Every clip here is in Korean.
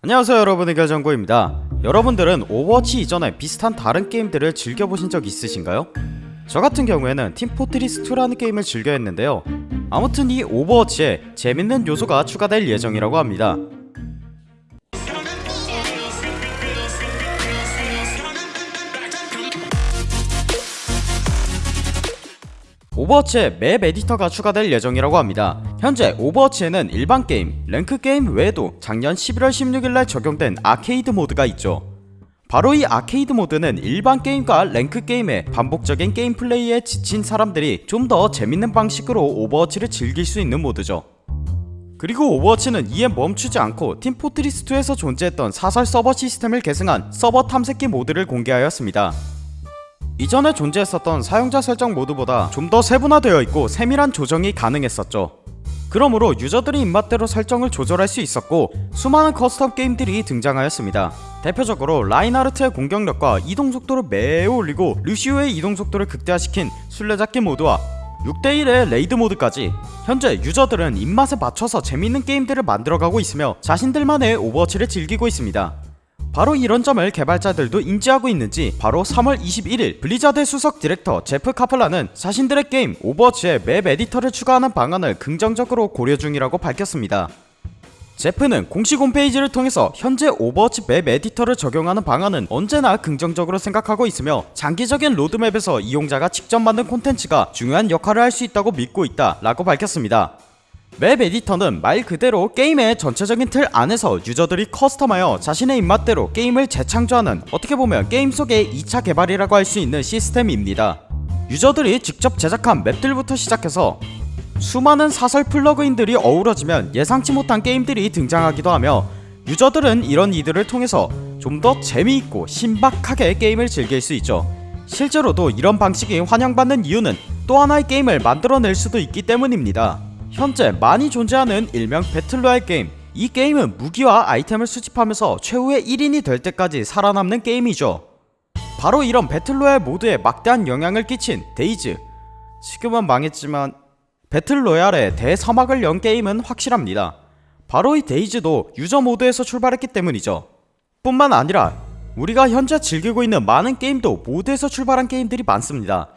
안녕하세요 여러분의 결정고입니다. 여러분들은 오버워치 이전에 비슷한 다른 게임들을 즐겨보신 적 있으신가요? 저 같은 경우에는 팀포트리스2라는 게임을 즐겨 했는데요. 아무튼 이 오버워치에 재밌는 요소가 추가될 예정이라고 합니다 오버워치에 맵 에디터가 추가될 예정이라고 합니다. 현재 오버워치에는 일반 게임, 랭크 게임 외에도 작년 11월 16일날 적용된 아케이드 모드가 있죠. 바로 이 아케이드 모드는 일반 게임과 랭크 게임의 반복적인 게임 플레이에 지친 사람들이 좀 더 재밌는 방식으로 오버워치를 즐길 수 있는 모드죠. 그리고 오버워치는 이에 멈추지 않고 팀포트리스2에서 존재했던 사설 서버 시스템을 계승한 서버 탐색기 모드를 공개하였습니다. 이전에 존재했었던 사용자 설정 모드보다 좀 더 세분화되어 있고 세밀한 조정이 가능했었죠. 그러므로 유저들의 입맛대로 설정을 조절할 수 있었고 수많은 커스텀 게임들이 등장하였습니다. 대표적으로 라인하르트의 공격력과 이동속도를 매우 올리고 루시오의 이동속도를 극대화시킨 술래잡기 모드와 6대1의 레이드 모드까지 현재 유저들은 입맛에 맞춰서 재밌는 게임들을 만들어가고 있으며 자신들만의 오버워치를 즐기고 있습니다. 바로 이런 점을 개발자들도 인지하고 있는지 바로 3월 21일 블리자드 수석 디렉터 제프 카플란은 자신들의 게임 오버워치에 맵 에디터를 추가하는 방안을 긍정적으로 고려 중이라고 밝혔습니다. 제프는 공식 홈페이지를 통해서 현재 오버워치 맵 에디터를 적용하는 방안은 언제나 긍정적으로 생각하고 있으며 장기적인 로드맵에서 이용자가 직접 만든 콘텐츠가 중요한 역할을 할 수 있다고 믿고 있다 라고 밝혔습니다. 맵 에디터는 말 그대로 게임의 전체적인 틀 안에서 유저들이 커스텀하여 자신의 입맛대로 게임을 재창조하는 어떻게 보면 게임 속의 2차 개발이라고 할 수 있는 시스템입니다. 유저들이 직접 제작한 맵들부터 시작해서 수많은 사설 플러그인들이 어우러지면 예상치 못한 게임들이 등장하기도 하며 유저들은 이런 이들을 통해서 좀 더 재미있고 신박하게 게임을 즐길 수 있죠. 실제로도 이런 방식이 환영받는 이유는 또 하나의 게임을 만들어낼 수도 있기 때문입니다. 현재 많이 존재하는 일명 배틀로얄 게임. 이 게임은 무기와 아이템을 수집하면서 최후의 1인이 될 때까지 살아남는 게임이죠. 바로 이런 배틀로얄 모드에 막대한 영향을 끼친 데이즈. 지금은 망했지만 배틀로얄의 대서막을 연 게임은 확실합니다. 바로 이 데이즈도 유저 모드에서 출발했기 때문이죠. 뿐만 아니라 우리가 현재 즐기고 있는 많은 게임도 모드에서 출발한 게임들이 많습니다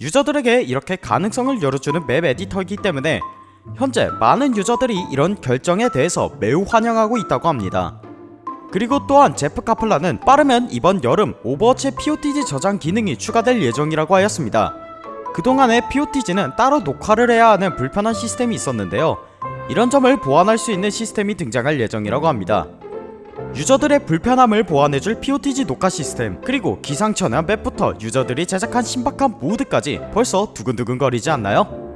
유저들에게 이렇게 가능성을 열어주는 맵 에디터이기 때문에 현재 많은 유저들이 이런 결정에 대해서 매우 환영하고 있다고 합니다. 그리고 또한 제프 카플란은 빠르면 이번 여름 오버워치 POTG 저장 기능이 추가될 예정이라고 하였습니다. 그동안의 POTG는 따로 녹화를 해야 하는 불편한 시스템이 있었는데요. 이런 점을 보완할 수 있는 시스템이 등장할 예정이라고 합니다. 유저들의 불편함을 보완해줄 POTG 녹화 시스템 그리고 기상천외한 맵부터 유저들이 제작한 신박한 모드까지 벌써 두근두근 거리지 않나요?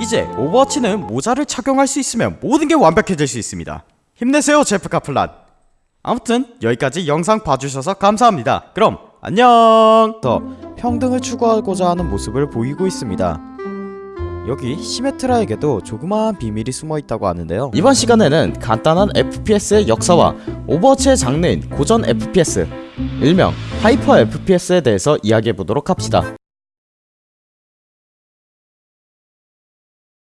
이제 오버워치는 모자를 착용할 수 있으면 모든 게 완벽해질 수 있습니다. 힘내세요 제프 카플란. 아무튼 여기까지 영상 봐주셔서 감사합니다. 그럼 안녕! 더 평등을 추구하고자 하는 모습을 보이고 있습니다 여기 시메트라에게도 조그마한 비밀이 숨어 있다고 하는데요. 이번 시간에는 간단한 FPS의 역사와 오버워치의 장르인 고전 FPS, 일명 하이퍼 FPS에 대해서 이야기해 보도록 합시다.